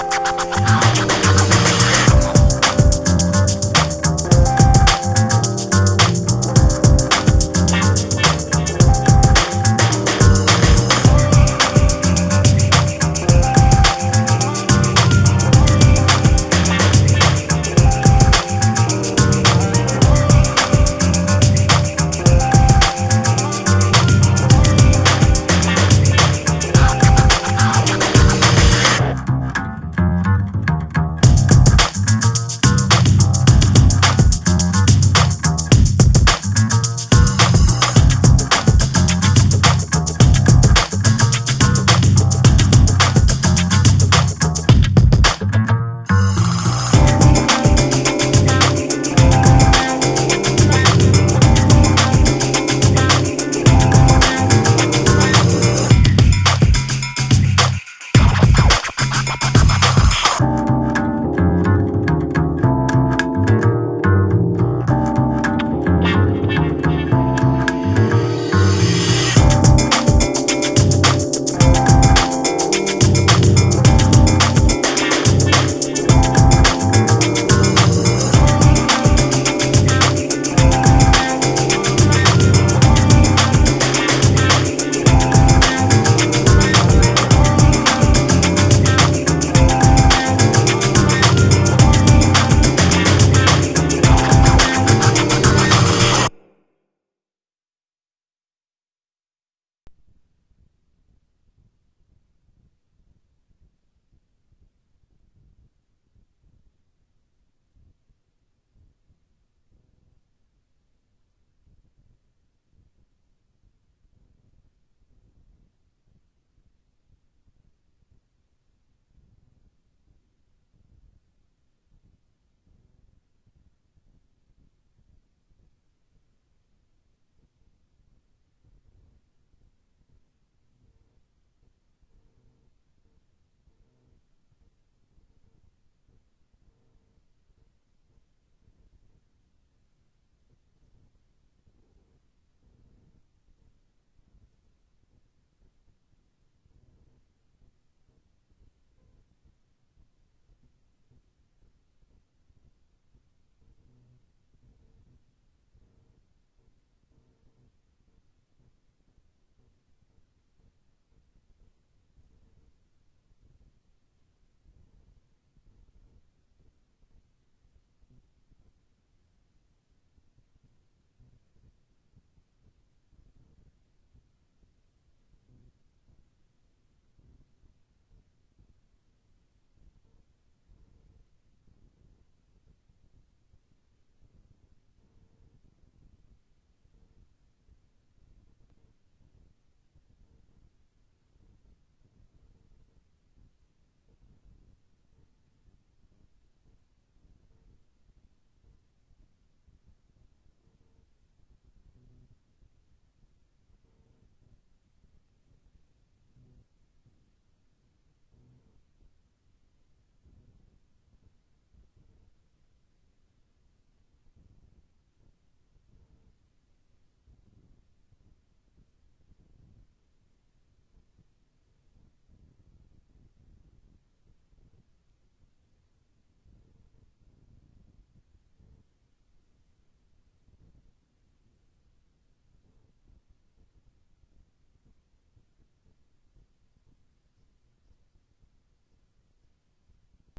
Oh.